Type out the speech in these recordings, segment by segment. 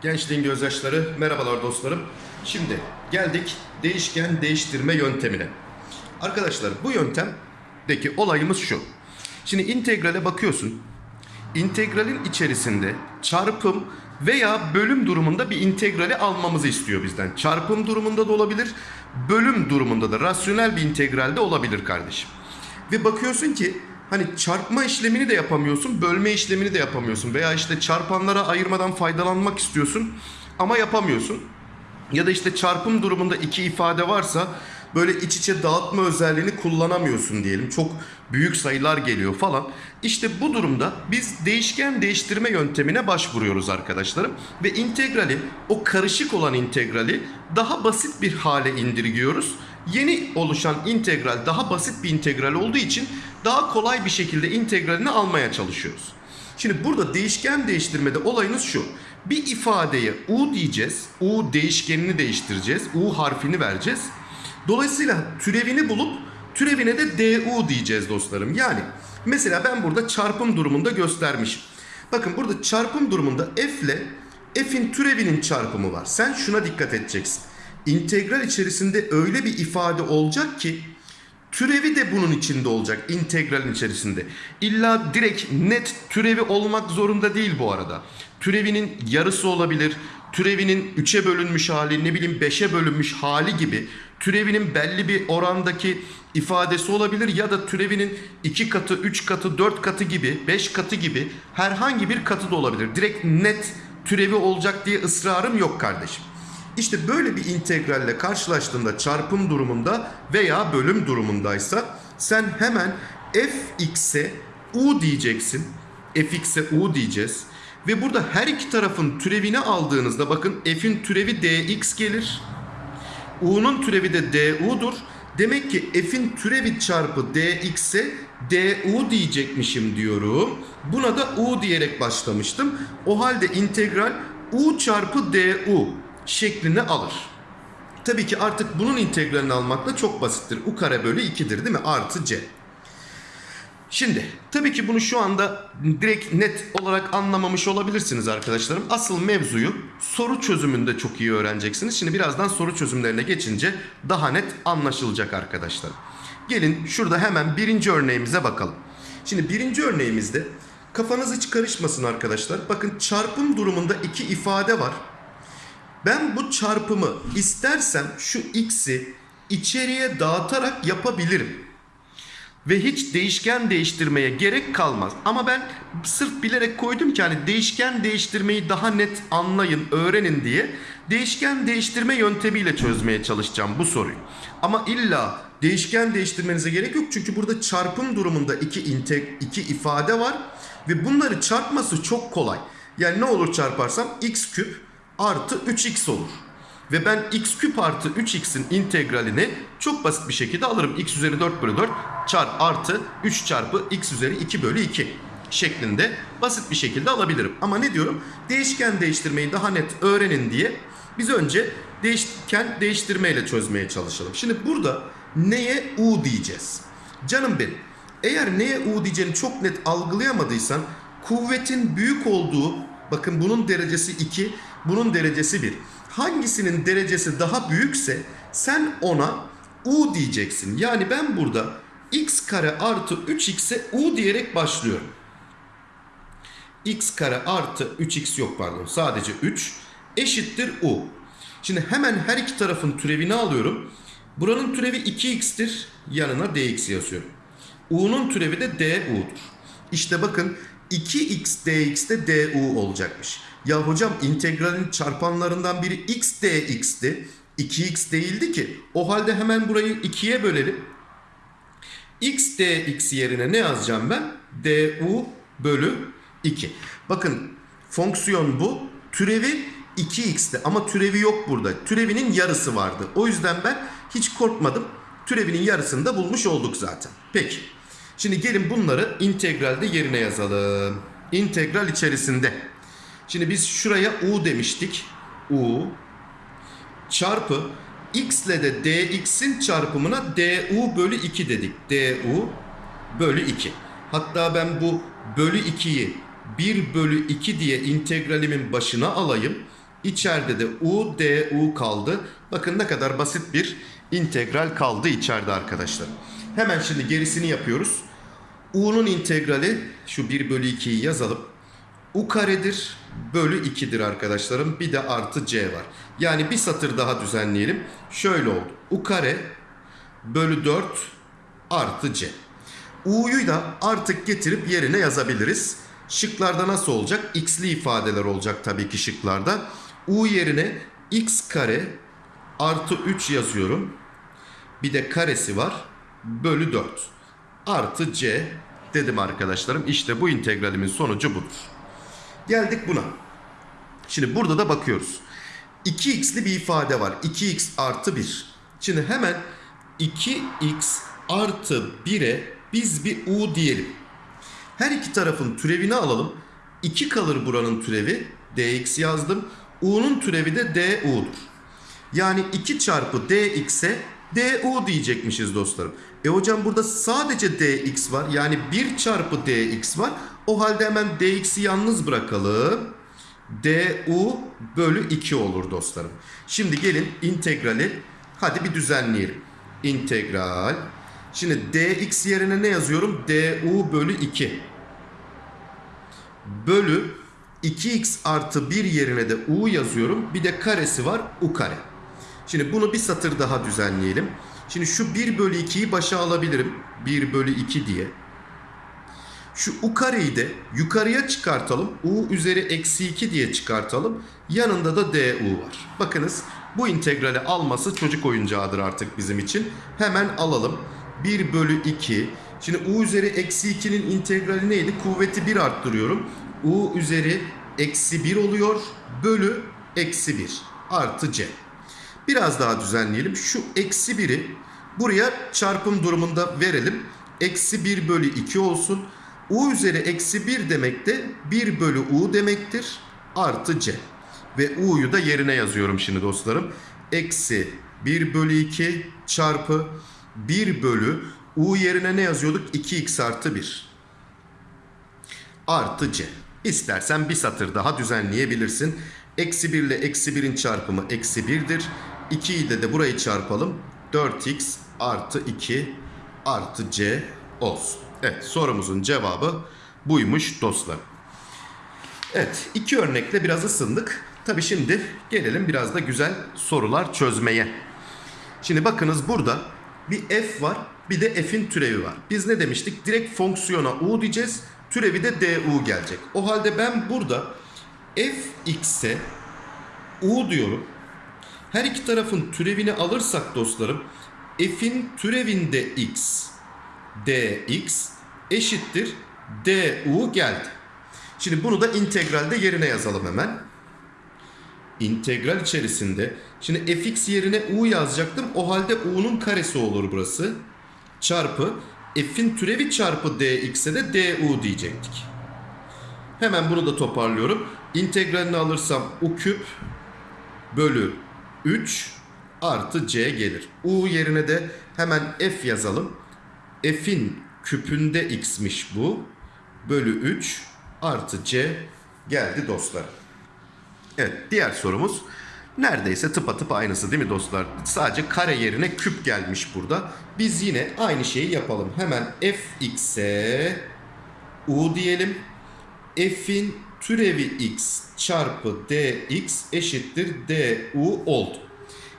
Gençliğin gözyaşları, merhabalar dostlarım. Şimdi geldik değişken değiştirme yöntemine. Arkadaşlar bu yöntemdeki olayımız şu. Şimdi integrale bakıyorsun. İntegralin içerisinde çarpım veya bölüm durumunda bir integrali almamızı istiyor bizden. Çarpım durumunda da olabilir, bölüm durumunda da rasyonel bir integral de olabilir kardeşim. Ve bakıyorsun ki hani çarpma işlemini de yapamıyorsun, bölme işlemini de yapamıyorsun veya işte çarpanlara ayırmadan faydalanmak istiyorsun ama yapamıyorsun. Ya da işte çarpım durumunda iki ifade varsa böyle iç içe dağıtma özelliğini kullanamıyorsun diyelim. Çok büyük sayılar geliyor falan. İşte bu durumda biz değişken değiştirme yöntemine başvuruyoruz arkadaşlarım. Ve integrali, o karışık olan integrali daha basit bir hale indirgiyoruz. Yeni oluşan integral daha basit bir integral olduğu için daha kolay bir şekilde integralini almaya çalışıyoruz. Şimdi burada değişken değiştirmede olayınız şu. Bir ifadeye u diyeceğiz. U değişkenini değiştireceğiz. U harfini vereceğiz. Dolayısıyla türevini bulup türevine de du diyeceğiz dostlarım. Yani mesela ben burada çarpım durumunda göstermişim. Bakın burada çarpım durumunda f ile f'in türevinin çarpımı var. Sen şuna dikkat edeceksin. İntegral içerisinde öyle bir ifade olacak ki Türevi de bunun içinde olacak integralin içerisinde. İlla direkt net türevi olmak zorunda değil bu arada. Türevinin yarısı olabilir. Türevinin 3'e bölünmüş hali, ne bileyim 5'e bölünmüş hali gibi türevinin belli bir orandaki ifadesi olabilir ya da türevinin 2 katı, 3 katı, 4 katı gibi, 5 katı gibi herhangi bir katı da olabilir. Direkt net türevi olacak diye ısrarım yok kardeşim. İşte böyle bir integralle karşılaştığında çarpım durumunda veya bölüm durumundaysa sen hemen fx'e u diyeceksin. fx'e u diyeceğiz. Ve burada her iki tarafın türevini aldığınızda bakın f'in türevi dx gelir. u'nun türevi de du'dur. Demek ki f'in türevi çarpı dx'e du diyecekmişim diyorum. Buna da u diyerek başlamıştım. O halde integral u çarpı du şeklini alır. Tabii ki artık bunun integralini almak da çok basittir. U kare bölü 2'dir değil mi? Artı c. Şimdi tabii ki bunu şu anda direkt net olarak anlamamış olabilirsiniz arkadaşlarım. Asıl mevzuyu soru çözümünde çok iyi öğreneceksiniz. Şimdi birazdan soru çözümlerine geçince daha net anlaşılacak arkadaşlar. Gelin şurada hemen birinci örneğimize bakalım. Şimdi birinci örneğimizde kafanız hiç karışmasın arkadaşlar. Bakın çarpım durumunda iki ifade var. Ben bu çarpımı istersem şu x'i içeriye dağıtarak yapabilirim. Ve hiç değişken değiştirmeye gerek kalmaz. Ama ben sırf bilerek koydum ki hani değişken değiştirmeyi daha net anlayın, öğrenin diye değişken değiştirme yöntemiyle çözmeye çalışacağım bu soruyu. Ama illa değişken değiştirmenize gerek yok. Çünkü burada çarpım durumunda iki, integ iki ifade var. Ve bunları çarpması çok kolay. Yani ne olur çarparsam x küp artı 3x olur. Ve ben x küp artı 3x'in integralini çok basit bir şekilde alırım. x üzeri 4 bölü 4 çarp artı 3 çarpı x üzeri 2 bölü 2 şeklinde basit bir şekilde alabilirim. Ama ne diyorum? Değişken değiştirmeyi daha net öğrenin diye biz önce değişken değiştirmeyle çözmeye çalışalım. Şimdi burada neye u diyeceğiz? Canım benim eğer neye u diyeceğini çok net algılayamadıysan kuvvetin büyük olduğu bakın bunun derecesi 2 bunun derecesi 1. Hangisinin derecesi daha büyükse sen ona u diyeceksin. Yani ben burada x kare artı 3x'e u diyerek başlıyorum. x kare artı 3x yok pardon sadece 3 eşittir u. Şimdi hemen her iki tarafın türevini alıyorum. Buranın türevi 2x'tir yanına dx yazıyorum. u'nun türevi de du'dur. İşte bakın 2x dx de du olacakmış. Ya hocam integralin çarpanlarından biri x dx'ti. 2x değildi ki. O halde hemen burayı 2'ye bölelim. x dx yerine ne yazacağım ben? du bölü 2. Bakın fonksiyon bu. Türevi 2x'ti ama türevi yok burada. Türevinin yarısı vardı. O yüzden ben hiç korkmadım. Türevinin yarısını da bulmuş olduk zaten. Peki. Şimdi gelin bunları integralde yerine yazalım. İntegral içerisinde. Şimdi biz şuraya u demiştik. u çarpı x ile de dx'in çarpımına du bölü 2 dedik. du bölü 2. Hatta ben bu bölü 2'yi 1 bölü 2 diye integralimin başına alayım. İçeride de u, du kaldı. Bakın ne kadar basit bir integral kaldı içeride arkadaşlar. Hemen şimdi gerisini yapıyoruz. U'nun integrali şu 1 bölü 2'yi yazalım. u karedir bölü 2'dir arkadaşlarım. Bir de artı c var. Yani bir satır daha düzenleyelim. Şöyle oldu. u kare bölü 4 artı c. U'yu da artık getirip yerine yazabiliriz. Şıklarda nasıl olacak? X'li ifadeler olacak tabii ki şıklarda. U yerine x kare artı 3 yazıyorum. Bir de karesi var. Bölü 4. Artı c dedim arkadaşlarım. İşte bu integralimin sonucu budur. Geldik buna. Şimdi burada da bakıyoruz. 2x'li bir ifade var. 2x artı 1. Şimdi hemen 2x artı 1'e biz bir u diyelim. Her iki tarafın türevini alalım. 2 kalır buranın türevi. dx yazdım. u'nun türevi de du'dur. Yani 2 çarpı dx'e du diyecekmişiz dostlarım. E hocam burada sadece dx var. Yani 1 çarpı dx var. O halde hemen dx'i yalnız bırakalım. du bölü 2 olur dostlarım. Şimdi gelin integrali hadi bir düzenleyelim. İntegral. Şimdi dx yerine ne yazıyorum? du bölü 2. Bölü 2x artı 1 yerine de u yazıyorum. Bir de karesi var u kare. Şimdi bunu bir satır daha düzenleyelim. Şimdi şu 1 bölü 2'yi başa alabilirim. 1 bölü 2 diye. Şu u kareyi de yukarıya çıkartalım. u üzeri eksi 2 diye çıkartalım. Yanında da du var. Bakınız bu integrali alması çocuk oyuncağıdır artık bizim için. Hemen alalım. 1 bölü 2. Şimdi u üzeri eksi 2'nin integrali neydi? Kuvveti 1 arttırıyorum. u üzeri eksi 1 oluyor. Bölü eksi 1 artı c. Biraz daha düzenleyelim. Şu eksi 1'i buraya çarpım durumunda verelim. Eksi 1 bölü 2 olsun. U üzeri eksi 1 demek de 1 bölü U demektir. Artı C. Ve U'yu da yerine yazıyorum şimdi dostlarım. Eksi 1 bölü 2 çarpı 1 bölü U yerine ne yazıyorduk? 2x artı 1. Artı C. İstersen bir satır daha düzenleyebilirsin. Eksi 1 ile eksi 1'in çarpımı eksi 1'dir. 2 ile de burayı çarpalım. 4x artı 2 artı c olsun. Evet sorumuzun cevabı buymuş dostlar. Evet iki örnekle biraz ısındık. Tabi şimdi gelelim biraz da güzel sorular çözmeye. Şimdi bakınız burada bir f var bir de f'in türevi var. Biz ne demiştik? Direkt fonksiyona u diyeceğiz. Türevi de du gelecek. O halde ben burada fx'e u diyorum. Her iki tarafın türevini alırsak dostlarım f'in türevinde x dx eşittir du geldi. Şimdi bunu da integralde yerine yazalım hemen. İntegral içerisinde şimdi fx yerine u yazacaktım. O halde u'nun karesi olur burası. Çarpı f'in türevi çarpı dx'e de du diyecektik. Hemen bunu da toparlıyorum. İntegralini alırsam u küp bölü 3 artı c gelir. U yerine de hemen f yazalım. F'in küpünde x'miş bu. Bölü 3 artı c geldi dostlar. Evet diğer sorumuz neredeyse tıpatıp aynısı değil mi dostlar? Sadece kare yerine küp gelmiş burada. Biz yine aynı şeyi yapalım. Hemen fx'e u diyelim. F'in türevi x çarpı dx eşittir du oldu.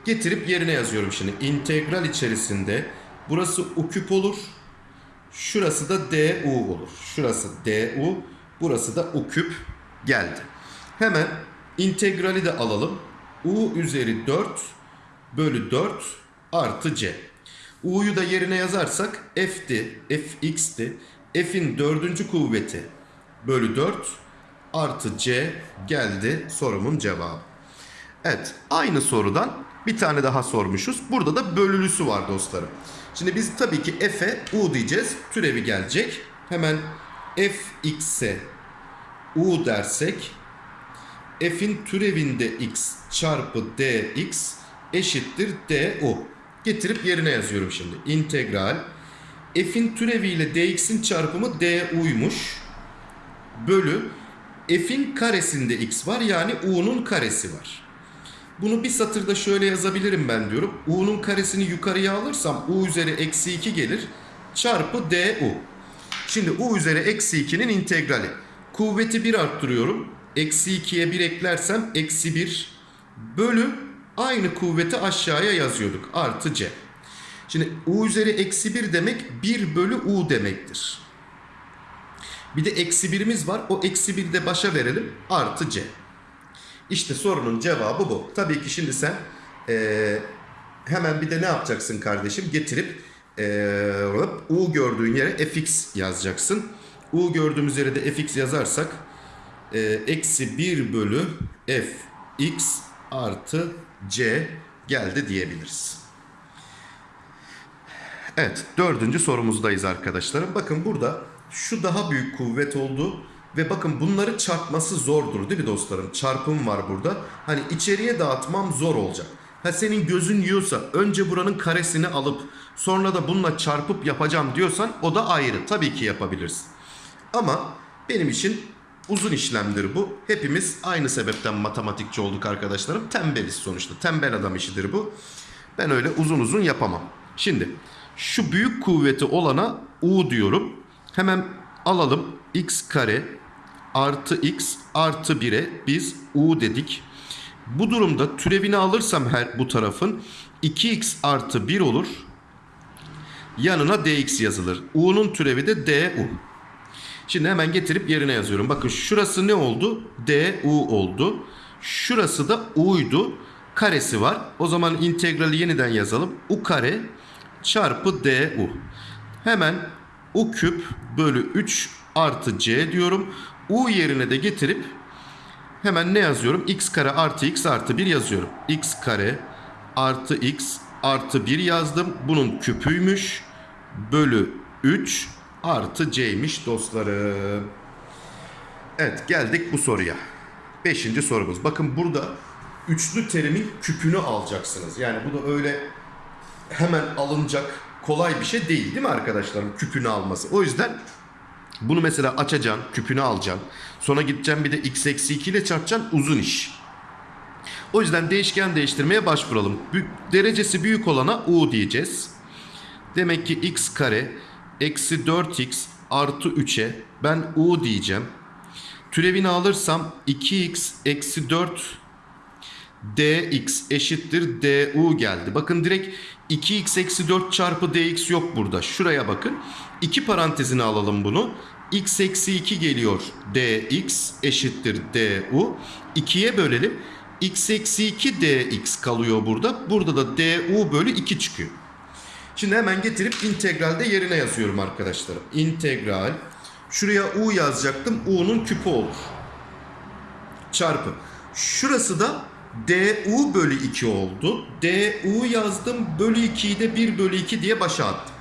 Getirip yerine yazıyorum şimdi. İntegral içerisinde burası u küp olur. Şurası da du olur. Şurası du, burası da u küp geldi. Hemen integrali de alalım. u üzeri 4 bölü 4 artı c. u'yu da yerine yazarsak f'ti, fx'ti. f'in dördüncü kuvveti bölü 4 artı c geldi sorumun cevabı. Evet aynı sorudan bir tane daha sormuşuz. Burada da bölülüsü var dostlarım. Şimdi biz tabii ki f'e u diyeceğiz. Türevi gelecek. Hemen fx'e u dersek f'in türevinde x çarpı dx eşittir du. Getirip yerine yazıyorum şimdi. İntegral f'in türeviyle dx'in çarpımı du'ymuş. Bölü f'in karesinde x var yani u'nun karesi var. Bunu bir satırda şöyle yazabilirim ben diyorum. u'nun karesini yukarıya alırsam u üzeri eksi 2 gelir çarpı du. Şimdi u üzeri eksi 2'nin integrali. Kuvveti 1 arttırıyorum. Eksi 2'ye 1 eklersem eksi 1 bölü aynı kuvveti aşağıya yazıyorduk. Artı c. Şimdi u üzeri eksi 1 demek 1 bölü u demektir. Bir de eksi birimiz var. O eksi bir de başa verelim. Artı c. İşte sorunun cevabı bu. Tabii ki şimdi sen eee, hemen bir de ne yapacaksın kardeşim? Getirip eee, u gördüğün yere fx yazacaksın. u gördüğümüz yere de fx yazarsak eee, eksi 1 bölü fx artı c geldi diyebiliriz. Evet, dördüncü sorumuzdayız arkadaşlarım. Bakın burada şu daha büyük kuvvet oldu ve bakın bunları çarpması zordur değil mi dostlarım? Çarpım var burada. Hani içeriye dağıtmam zor olacak. Ha senin gözün yiyorsa önce buranın karesini alıp sonra da bununla çarpıp yapacağım diyorsan o da ayrı. Tabii ki yapabilirsin. Ama benim için uzun işlemdir bu. Hepimiz aynı sebepten matematikçi olduk arkadaşlarım. Tembeliz sonuçta. Tembel adam işidir bu. Ben öyle uzun uzun yapamam. Şimdi şu büyük kuvveti olana U diyorum. Hemen alalım x kare artı x artı 1'e biz U dedik. Bu durumda türevini alırsam her bu tarafın 2x artı 1 olur. Yanına dx yazılır. U'nun türevi de du. Şimdi hemen getirip yerine yazıyorum. Bakın şurası ne oldu? du oldu. Şurası da u'ydu. Karesi var. O zaman integrali yeniden yazalım. u kare çarpı du. Hemen u küp bölü 3 artı c diyorum. u yerine de getirip hemen ne yazıyorum? x kare artı x artı 1 yazıyorum. x kare artı x artı 1 yazdım. Bunun küpüymüş. Bölü 3 artı c'ymiş dostlarım. Evet geldik bu soruya. Beşinci sorumuz. Bakın burada üçlü terimin küpünü alacaksınız. Yani bu da öyle hemen alınacak kolay bir şey değil değil mi arkadaşlarım küpünü alması. O yüzden bunu mesela açacaksın, küpünü alacaksın. Sonra gideceksin bir de x eksi 2 ile çarpacaksın uzun iş. O yüzden değişken değiştirmeye başvuralım. Derecesi büyük olana u diyeceğiz. Demek ki x kare eksi 4x artı 3'e ben u diyeceğim. Türevini alırsam 2x eksi 4 dx eşittir du geldi. Bakın direkt 2x eksi 4 çarpı dx yok burada. Şuraya bakın. İki parantezine alalım bunu. x eksi 2 geliyor dx eşittir du. 2'ye bölelim. x eksi 2 dx kalıyor burada. Burada da du bölü 2 çıkıyor. Şimdi hemen getirip integralde yerine yazıyorum arkadaşlarım. İntegral. Şuraya u yazacaktım. u'nun küpü olur. Çarpı. Şurası da du bölü 2 oldu. du yazdım. Bölü 2'yi de 1 bölü 2 diye başa attım.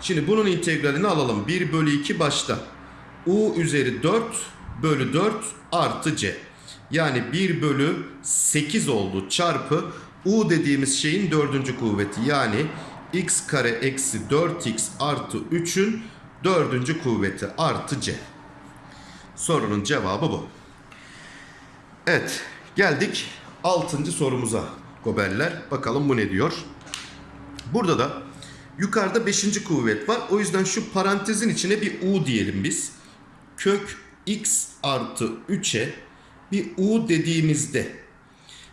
Şimdi bunun integralini alalım. 1 bölü 2 başta. u üzeri 4 bölü 4 artı c. Yani 1 bölü 8 oldu çarpı u dediğimiz şeyin dördüncü kuvveti. Yani x kare eksi 4x artı 3'ün dördüncü kuvveti artı c. Sorunun cevabı bu. Evet geldik 6. sorumuza goberler. Bakalım bu ne diyor. Burada da yukarıda 5. kuvvet var. O yüzden şu parantezin içine bir u diyelim biz. Kök x artı 3'e bir u dediğimizde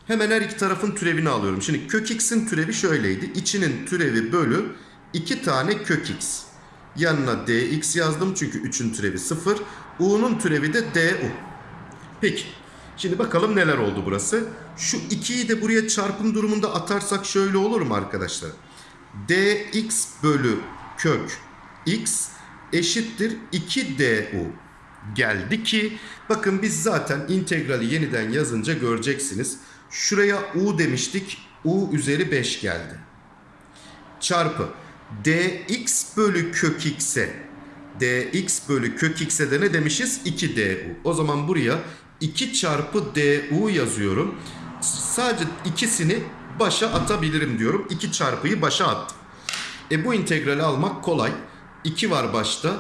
hemen her iki tarafın türevini alıyorum. Şimdi kök x'in türevi şöyleydi. İçinin türevi bölü 2 tane kök x. Yanına dx yazdım çünkü 3'ün türevi 0. u'nun türevi de du. Peki. Şimdi bakalım neler oldu burası. Şu 2'yi de buraya çarpım durumunda atarsak şöyle olur mu arkadaşlar? dx bölü kök x eşittir 2du geldi ki bakın biz zaten integrali yeniden yazınca göreceksiniz. Şuraya u demiştik. u üzeri 5 geldi. Çarpı dx bölü kök x'e dx bölü kök x'e de ne demişiz? 2du. O zaman buraya 2 çarpı du yazıyorum. Sadece ikisini başa atabilirim diyorum. 2 çarpıyı başa attım. E bu integrali almak kolay. 2 var başta.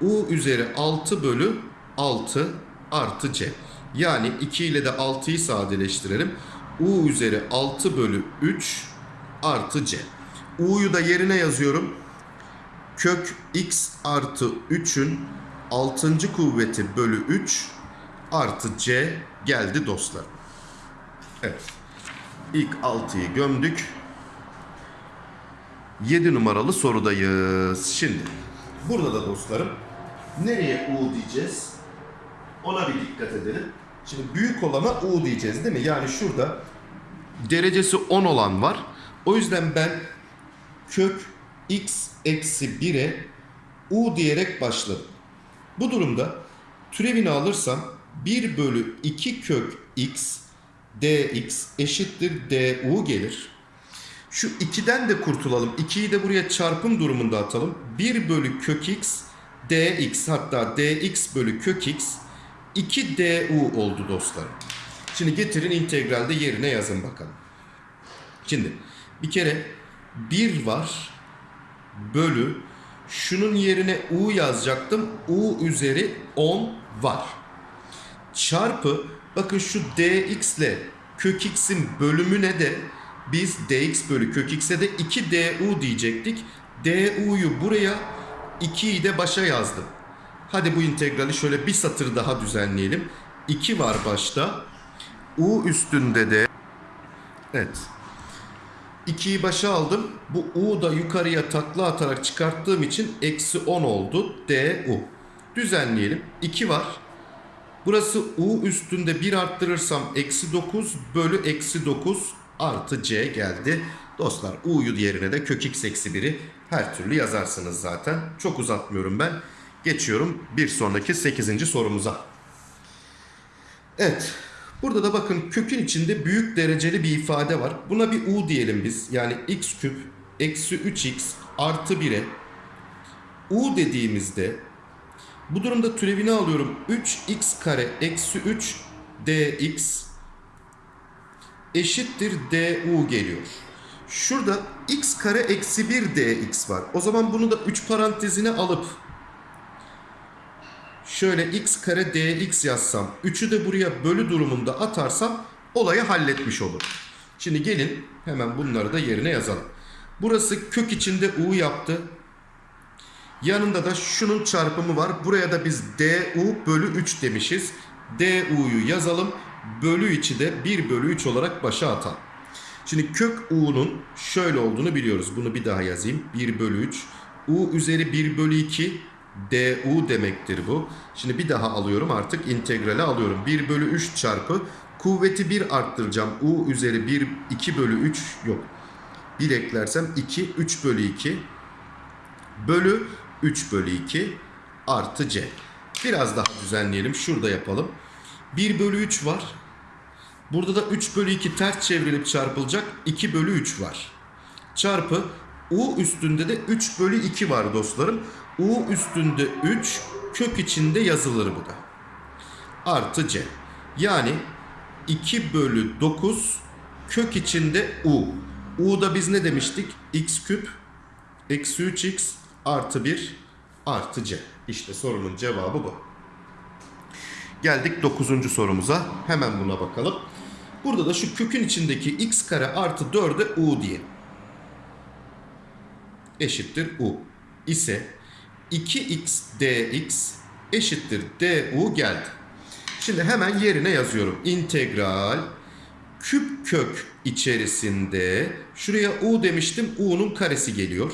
u üzeri 6 bölü 6 artı c. Yani 2 ile de 6'yı sadeleştirelim. u üzeri 6 bölü 3 artı c. u'yu da yerine yazıyorum. Kök x artı 3'ün 6. kuvveti bölü 3 artı c geldi dostlar. Evet. İlk 6'yı gömdük. 7 numaralı sorudayız. Şimdi burada da dostlarım nereye u diyeceğiz? Ona bir dikkat edelim. Şimdi büyük olana u diyeceğiz değil mi? Yani şurada derecesi 10 olan var. O yüzden ben kök x eksi 1'e u diyerek başladım. Bu durumda türevini alırsam 1 bölü 2 kök x dx eşittir du gelir. Şu 2'den de kurtulalım. 2'yi de buraya çarpım durumunda atalım. 1 bölü kök x dx hatta dx bölü kök x 2 du oldu dostlar. Şimdi getirin integralde yerine yazın bakalım. Şimdi bir kere 1 var bölü şunun yerine u yazacaktım. u üzeri 10 var. Çarpı bakın şu dx ile kök x'in bölümüne de biz dx bölü kök x'e de 2 du diyecektik. du'yu buraya 2'yi de başa yazdım. Hadi bu integrali şöyle bir satır daha düzenleyelim. 2 var başta. u üstünde de evet 2'yi başa aldım. Bu u da yukarıya takla atarak çıkarttığım için eksi 10 oldu. du. Düzenleyelim. 2 var. Burası u üstünde 1 arttırırsam eksi 9 bölü eksi 9 artı c geldi. Dostlar u'yu yerine de kök x eksi 1'i her türlü yazarsınız zaten. Çok uzatmıyorum ben. Geçiyorum bir sonraki 8. sorumuza. Evet. Burada da bakın kökün içinde büyük dereceli bir ifade var. Buna bir u diyelim biz. Yani x küp eksi 3x artı 1'e u dediğimizde bu durumda türevini alıyorum. 3x kare eksi 3 dx eşittir du geliyor. Şurada x kare eksi 1 dx var. O zaman bunu da 3 parantezine alıp şöyle x kare dx yazsam 3'ü de buraya bölü durumunda atarsam olayı halletmiş olur. Şimdi gelin hemen bunları da yerine yazalım. Burası kök içinde u yaptı. Yanında da şunun çarpımı var. Buraya da biz du bölü 3 demişiz. du'yu yazalım. Bölü içi de 1 bölü 3 olarak başa atalım. Şimdi kök u'nun şöyle olduğunu biliyoruz. Bunu bir daha yazayım. 1 bölü 3. u üzeri 1 bölü 2 du demektir bu. Şimdi bir daha alıyorum artık integrale alıyorum. 1 bölü 3 çarpı kuvveti 1 arttıracağım. u üzeri 1 2 bölü 3 yok. 1 eklersem 2 3 bölü 2 bölü 3 bölü 2 artı c. Biraz daha düzenleyelim. Şurada yapalım. 1 bölü 3 var. Burada da 3 bölü 2 ters çevrilip çarpılacak 2 bölü 3 var. Çarpı u üstünde de 3 bölü 2 var dostlarım. u üstünde 3 kök içinde yazılır bu da. Artı c. Yani 2 bölü 9 kök içinde u. u'da biz ne demiştik? x küp eksi 3x artı 1 artı c. İşte sorunun cevabı bu. Geldik 9. sorumuza. Hemen buna bakalım. Burada da şu kökün içindeki x kare artı 4'e u diye. Eşittir u. ise 2x dx eşittir du geldi. Şimdi hemen yerine yazıyorum. İntegral küp kök içerisinde şuraya u demiştim. u'nun karesi geliyor.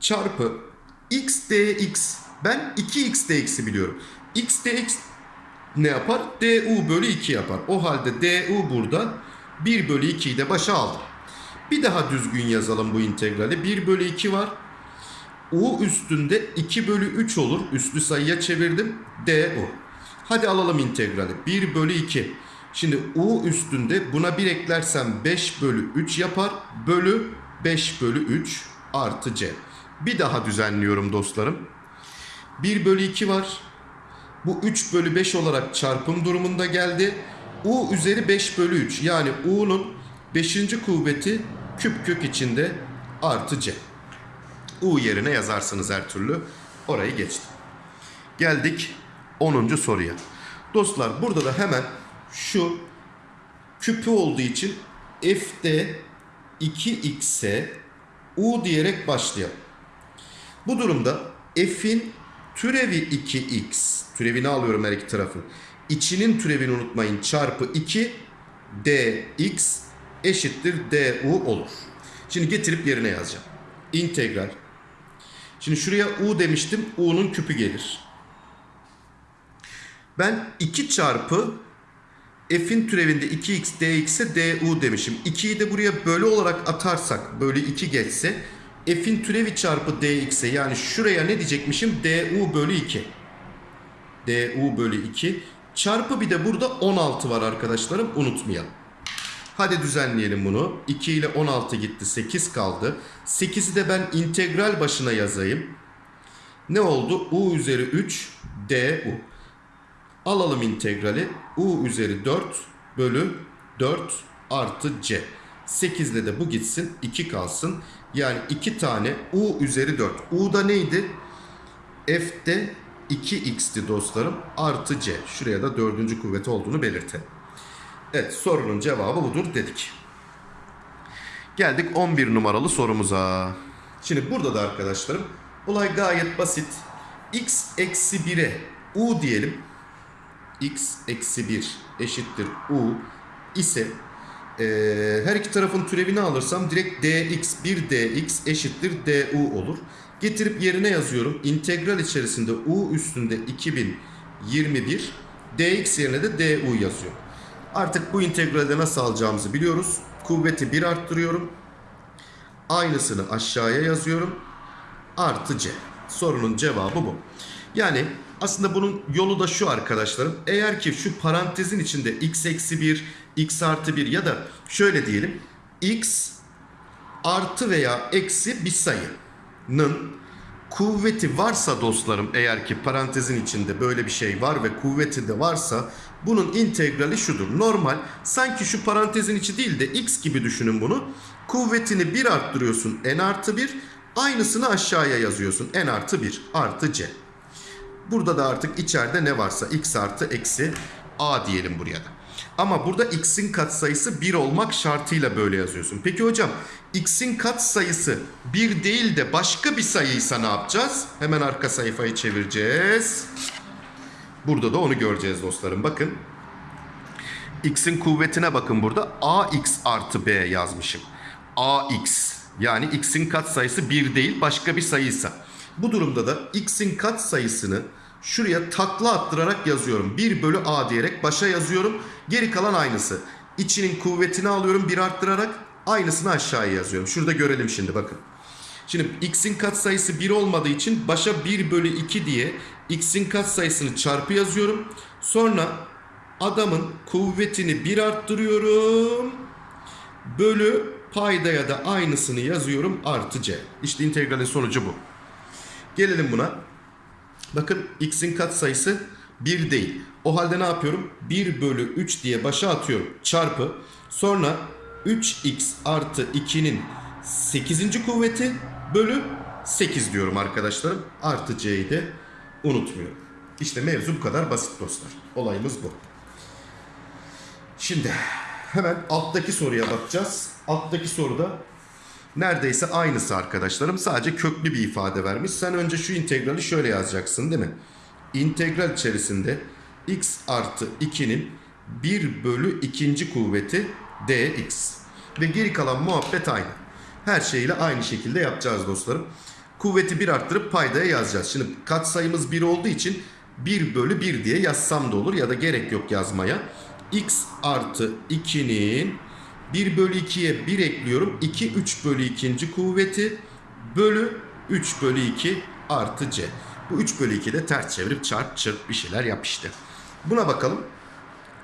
Çarpı x dx. Ben 2x dx'i biliyorum. x dx ne yapar? du bölü 2 yapar. O halde du burada 1 bölü 2'yi de başa aldım. Bir daha düzgün yazalım bu integrali. 1 bölü 2 var. u üstünde 2 bölü 3 olur. Üslü sayıya çevirdim. du. Hadi alalım integrali. 1 bölü 2. Şimdi u üstünde buna 1 eklersem 5 bölü 3 yapar. Bölü 5 bölü 3 artı c. Bir daha düzenliyorum dostlarım. 1 bölü 2 var. Bu 3 bölü 5 olarak çarpım durumunda geldi. U üzeri 5 bölü 3. Yani U'nun 5. kuvveti küp kök içinde artı C. U yerine yazarsınız her türlü. Orayı geçtim. Geldik 10. soruya. Dostlar burada da hemen şu küpü olduğu için f'de 2x'e u diyerek başlayalım. Bu durumda f'in türevi 2x, türevini alıyorum her iki tarafın. İçinin türevini unutmayın çarpı 2 dx eşittir du olur. Şimdi getirip yerine yazacağım. İntegral. Şimdi şuraya u demiştim. u'nun küpü gelir. Ben 2 çarpı f'in türevinde 2x dx'e du demişim. 2'yi de buraya bölü olarak atarsak böyle 2 geçse f'in türevi çarpı dx'e yani şuraya ne diyecekmişim? du bölü 2. du bölü 2 çarpı bir de burada 16 var arkadaşlarım unutmayalım. Hadi düzenleyelim bunu. 2 ile 16 gitti 8 kaldı. 8'i de ben integral başına yazayım. Ne oldu? u üzeri 3 du. Alalım integrali. U üzeri 4 bölü 4 artı C. 8 ile de bu gitsin. 2 kalsın. Yani 2 tane U üzeri 4. U da neydi? F'de 2x'ti dostlarım. Artı C. Şuraya da dördüncü kuvveti olduğunu belirtelim. Evet sorunun cevabı budur dedik. Geldik 11 numaralı sorumuza. Şimdi burada da arkadaşlarım olay gayet basit. x eksi 1'e u diyelim x eksi 1 eşittir u ise e, her iki tarafın türevini alırsam direkt dx 1 dx eşittir du olur. Getirip yerine yazıyorum. İntegral içerisinde u üstünde 2021 dx yerine de du yazıyorum. Artık bu integralde nasıl alacağımızı biliyoruz. Kuvveti 1 arttırıyorum. Aynısını aşağıya yazıyorum. Artı c. Sorunun cevabı bu. Yani aslında bunun yolu da şu arkadaşlarım. Eğer ki şu parantezin içinde x eksi 1, x artı 1 ya da şöyle diyelim. x artı veya eksi bir sayının kuvveti varsa dostlarım eğer ki parantezin içinde böyle bir şey var ve kuvveti de varsa bunun integrali şudur. Normal sanki şu parantezin içi değil de x gibi düşünün bunu. Kuvvetini 1 arttırıyorsun n artı 1 aynısını aşağıya yazıyorsun n artı 1 artı c. Burada da artık içeride ne varsa x artı eksi a diyelim buraya da. Ama burada x'in katsayısı 1 olmak şartıyla böyle yazıyorsun. Peki hocam x'in katsayısı 1 değil de başka bir sayıysa ne yapacağız? Hemen arka sayfayı çevireceğiz. Burada da onu göreceğiz dostlarım. Bakın. X'in kuvvetine bakın burada. AX artı B yazmışım. AX yani x'in katsayısı 1 değil başka bir sayıysa. Bu durumda da x'in katsayısını şuraya takla attırarak yazıyorum. 1 bölü a diyerek başa yazıyorum. Geri kalan aynısı. İçinin kuvvetini alıyorum 1 arttırarak aynısını aşağıya yazıyorum. Şurada görelim şimdi bakın. Şimdi x'in katsayısı 1 olmadığı için başa 1 bölü 2 diye x'in katsayısını çarpı yazıyorum. Sonra adamın kuvvetini 1 arttırıyorum. Bölü paydaya da aynısını yazıyorum artı c. İşte integralin sonucu bu. Gelelim buna. Bakın x'in katsayısı 1 değil. O halde ne yapıyorum? 1 bölü 3 diye başa atıyorum. Çarpı. Sonra 3x artı 2'nin 8. kuvveti bölü 8 diyorum arkadaşlarım. Artı c'yi de unutmuyorum. İşte mevzu bu kadar basit dostlar. Olayımız bu. Şimdi hemen alttaki soruya bakacağız. Alttaki soruda neredeyse aynısı arkadaşlarım. Sadece köklü bir ifade vermiş. Sen önce şu integrali şöyle yazacaksın değil mi? İntegral içerisinde x artı 2'nin 1 bölü ikinci kuvveti dx. Ve geri kalan muhabbet aynı. Her şeyle aynı şekilde yapacağız dostlarım. Kuvveti 1 arttırıp paydaya yazacağız. Şimdi katsayımız 1 olduğu için 1 bölü 1 diye yazsam da olur ya da gerek yok yazmaya. x artı 2'nin 1 bölü 2'ye 1 ekliyorum. 2 3 bölü 2. kuvveti bölü 3 bölü 2 artı c. Bu 3 bölü 2 de ters çevirip çarp çırp bir şeyler yap işte. Buna bakalım.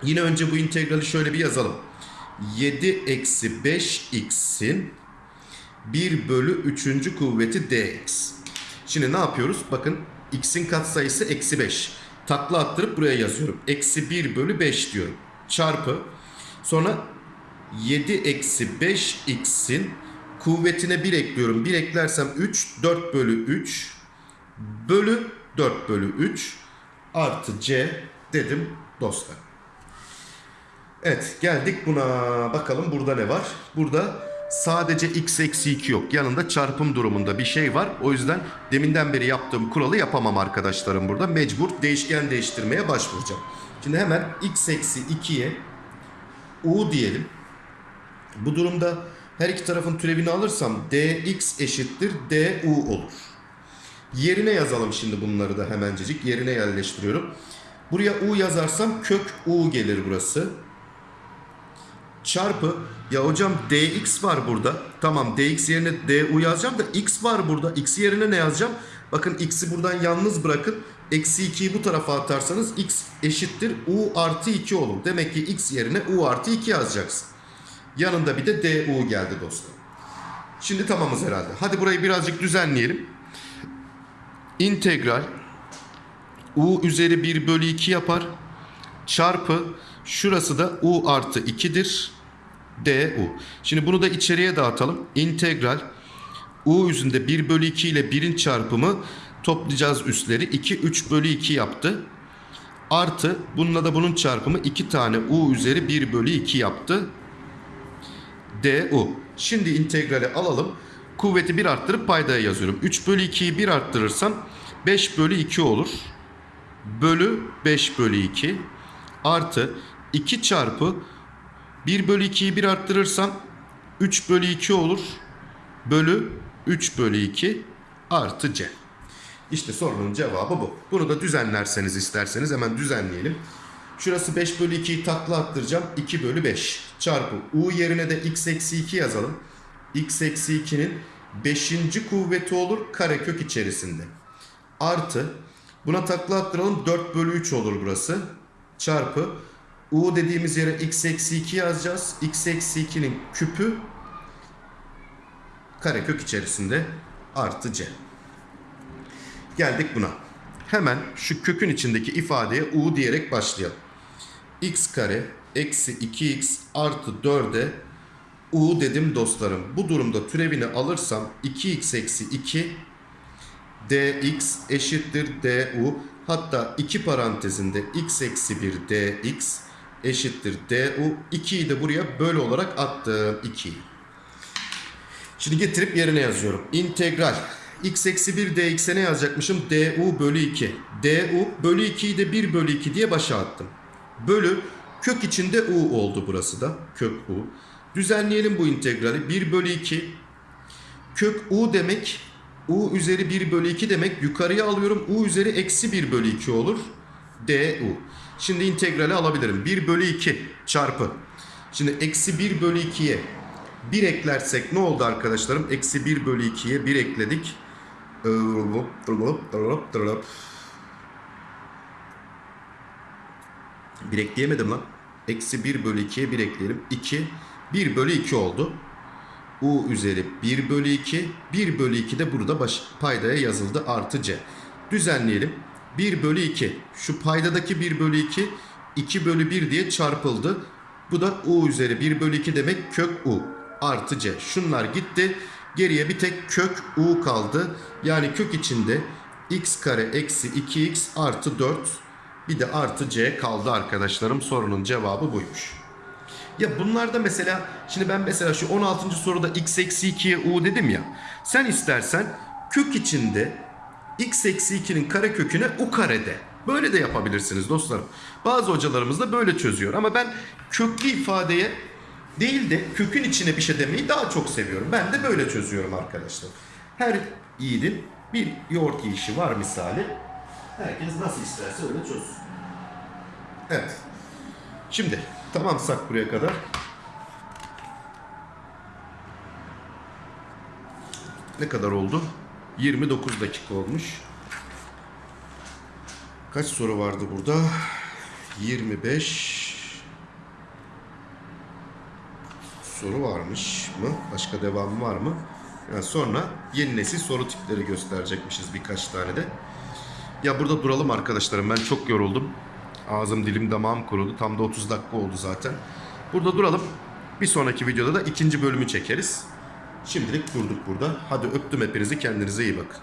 Yine önce bu integrali şöyle bir yazalım. 7 eksi 5x'in 1 bölü 3. kuvveti dx. Şimdi ne yapıyoruz? Bakın x'in katsayısı eksi 5. Takla attırıp buraya yazıyorum. Eksi 1 bölü 5 diyorum. Çarpı. Sonra 7 eksi 5x'in kuvvetine 1 ekliyorum. 1 eklersem 3. 4 bölü 3 bölü 4 bölü 3 artı c dedim. dostlar. Evet geldik buna. Bakalım burada ne var? Burada sadece x eksi 2 yok. Yanında çarpım durumunda bir şey var. O yüzden deminden beri yaptığım kuralı yapamam arkadaşlarım burada. Mecbur değişken değiştirmeye başvuracağım. Şimdi hemen x eksi 2'ye u diyelim. Bu durumda her iki tarafın türevini alırsam dx eşittir du olur. Yerine yazalım şimdi bunları da hemencecik. Yerine yerleştiriyorum. Buraya u yazarsam kök u gelir burası. Çarpı ya hocam dx var burada. Tamam dx yerine du yazacağım da x var burada. x yerine ne yazacağım? Bakın x'i buradan yalnız bırakın. Eksi 2'yi bu tarafa atarsanız x eşittir u artı 2 olur. Demek ki x yerine u artı 2 yazacaksın. Yanında bir de du geldi dostlar. Şimdi tamamız herhalde. Hadi burayı birazcık düzenleyelim. İntegral u üzeri 1 bölü 2 yapar. Çarpı şurası da u artı 2'dir. du. Şimdi bunu da içeriye dağıtalım. İntegral u üzerinde 1 bölü 2 ile 1'in çarpımı toplayacağız üstleri. 2 3 bölü 2 yaptı. Artı bununla da bunun çarpımı 2 tane u üzeri 1 bölü 2 yaptı. Du. Şimdi integrali alalım. Kuvveti 1 arttırıp paydaya yazıyorum. 3 bölü 2'yi 1 arttırırsam 5 bölü 2 olur. Bölü 5 bölü 2 artı 2 çarpı 1 bölü 2'yi 1 arttırırsam 3 bölü 2 olur. Bölü 3 bölü 2 artı c. İşte sorunun cevabı bu. Bunu da düzenlerseniz isterseniz hemen düzenleyelim. Şurası 5 bölü 2'yi takla attıracağım. 2 bölü 5 çarpı u yerine de x eksi 2 yazalım. x eksi 2'nin 5. kuvveti olur karekök içerisinde. Artı buna takla attıralım 4 bölü 3 olur burası. Çarpı u dediğimiz yere x eksi 2 yazacağız. x eksi 2'nin küpü karekök içerisinde artı c. Geldik buna. Hemen şu kökün içindeki ifadeye u diyerek başlayalım. X kare eksi 2x artı 4'e u dedim dostlarım. Bu durumda türevini alırsam 2x eksi 2 dx eşittir du. Hatta iki parantezinde x eksi 1 dx eşittir du. 2'yi de buraya böl olarak attım 2'yi. Şimdi getirip yerine yazıyorum. İntegral x eksi 1 dx'e ne yazacakmışım? du bölü 2. du bölü 2'yi de 1 bölü 2 diye başa attım. Bölü kök içinde u oldu burası da. Kök u. Düzenleyelim bu integrali. 1 bölü 2 kök u demek u üzeri 1 bölü 2 demek. Yukarıya alıyorum. u üzeri eksi 1 bölü 2 olur. du. Şimdi integrali alabilirim. 1 bölü 2 çarpı. Şimdi eksi 1 bölü 2'ye 1 eklersek ne oldu arkadaşlarım? Eksi 1 bölü 2'ye 1 ekledik. Bir ekleyemedim lan. Eksi 1 bölü 2'ye 1 ekleyelim. 2. 1 bölü 2 oldu. U üzeri 1 bölü 2. 1 bölü 2 de burada baş, paydaya yazıldı. Artı C. Düzenleyelim. 1 bölü 2. Şu paydadaki 1 bölü 2 2 bölü 1 diye çarpıldı. Bu da U üzeri 1 bölü 2 demek kök U. Artı C. Şunlar gitti. Geriye bir tek kök U kaldı. Yani kök içinde x kare eksi 2x artı 4 bir de artı C kaldı arkadaşlarım. Sorunun cevabı buymuş. Ya bunlarda mesela şimdi ben mesela şu 16. soruda x eksi 2'ye u dedim ya. Sen istersen kök içinde x eksi 2'nin kare köküne u karede. Böyle de yapabilirsiniz dostlarım. Bazı hocalarımız da böyle çözüyor. Ama ben köklü ifadeye değil de kökün içine bir şey demeyi daha çok seviyorum. Ben de böyle çözüyorum arkadaşlar. Her yiğidin bir yoğurt yiyişi var misali. Herkes nasıl isterse öyle çözsün. Evet. Şimdi tamamsak buraya kadar. Ne kadar oldu? 29 dakika olmuş. Kaç soru vardı burada? 25 soru varmış mı? Başka devamı var mı? Yani sonra yeni nesil soru tipleri gösterecekmişiz birkaç tane de. Ya burada duralım arkadaşlarım. Ben çok yoruldum. Ağzım dilim damağım kurudu. Tam da 30 dakika oldu zaten. Burada duralım. Bir sonraki videoda da ikinci bölümü çekeriz. Şimdilik durduk burada. Hadi öptüm hepinizi. Kendinize iyi bakın.